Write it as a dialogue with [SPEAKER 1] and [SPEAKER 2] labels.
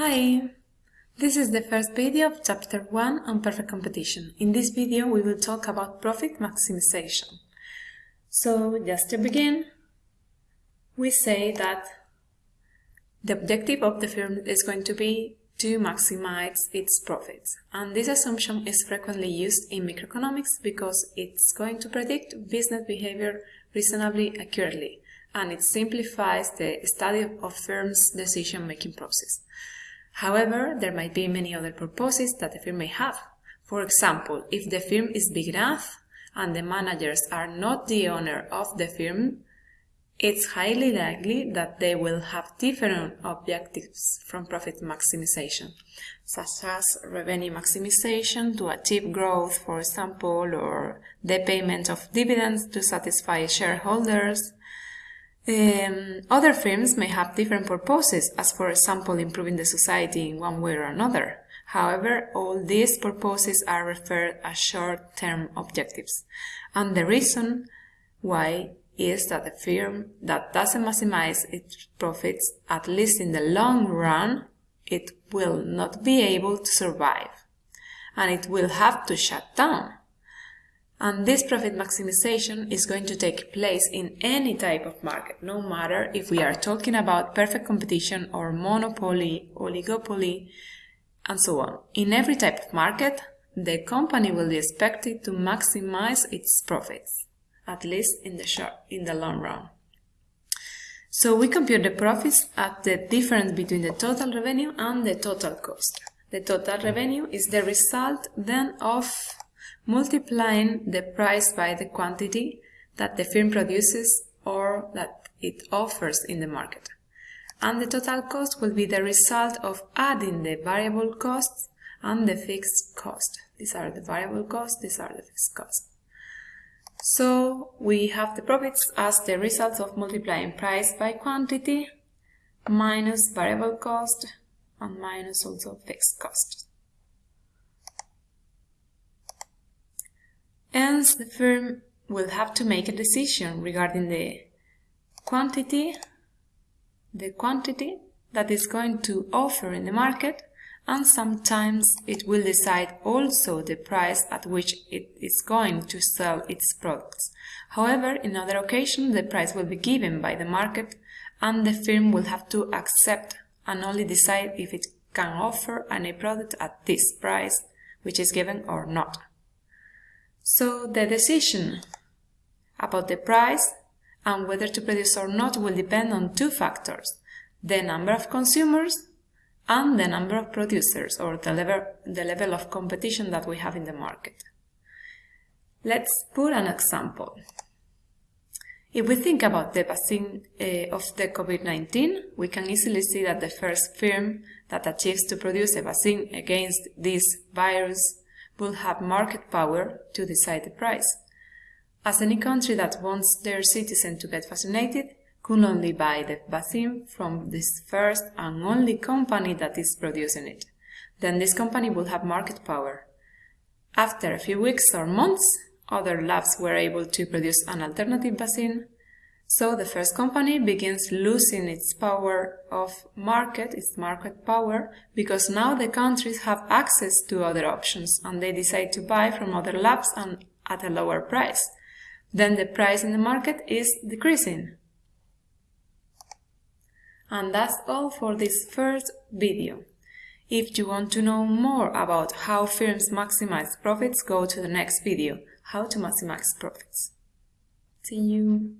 [SPEAKER 1] Hi! This is the first video of chapter 1 on perfect competition. In this video we will talk about profit maximization. So, just to begin, we say that the objective of the firm is going to be to maximize its profits. And this assumption is frequently used in microeconomics because it's going to predict business behavior reasonably accurately and it simplifies the study of firms' decision-making process. However, there might be many other purposes that the firm may have. For example, if the firm is big enough and the managers are not the owner of the firm, it's highly likely that they will have different objectives from profit maximization, such as revenue maximization to achieve growth, for example, or the payment of dividends to satisfy shareholders, um, other firms may have different purposes, as for example improving the society in one way or another. However, all these purposes are referred as short-term objectives. And the reason why is that a firm that doesn't maximize its profits, at least in the long run, it will not be able to survive. And it will have to shut down. And this profit maximization is going to take place in any type of market, no matter if we are talking about perfect competition or monopoly, oligopoly, and so on. In every type of market, the company will be expected to maximize its profits, at least in the short, in the long run. So we compute the profits at the difference between the total revenue and the total cost. The total revenue is the result then of multiplying the price by the quantity that the firm produces or that it offers in the market. And the total cost will be the result of adding the variable costs and the fixed cost. These are the variable costs, these are the fixed costs. So we have the profits as the result of multiplying price by quantity minus variable cost and minus also fixed cost. The firm will have to make a decision regarding the quantity, the quantity that is going to offer in the market and sometimes it will decide also the price at which it is going to sell its products. However, in other occasions, the price will be given by the market and the firm will have to accept and only decide if it can offer any product at this price which is given or not. So the decision about the price and whether to produce or not will depend on two factors, the number of consumers and the number of producers or the level, the level of competition that we have in the market. Let's put an example. If we think about the vaccine uh, of the COVID-19, we can easily see that the first firm that achieves to produce a vaccine against this virus will have market power to decide the price. As any country that wants their citizens to get vaccinated could only buy the vaccine from this first and only company that is producing it. Then this company will have market power. After a few weeks or months, other labs were able to produce an alternative vaccine so the first company begins losing its power of market, its market power, because now the countries have access to other options and they decide to buy from other labs and at a lower price. Then the price in the market is decreasing. And that's all for this first video. If you want to know more about how firms maximize profits, go to the next video, how to maximize profits. See you!